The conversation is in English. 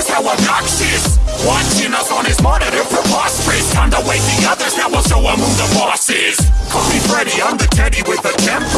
is how obnoxious Watching us on his monitor preposterous. Time to wake the others, now we'll show him who the boss is. Call me Freddy, I'm the teddy with a temper.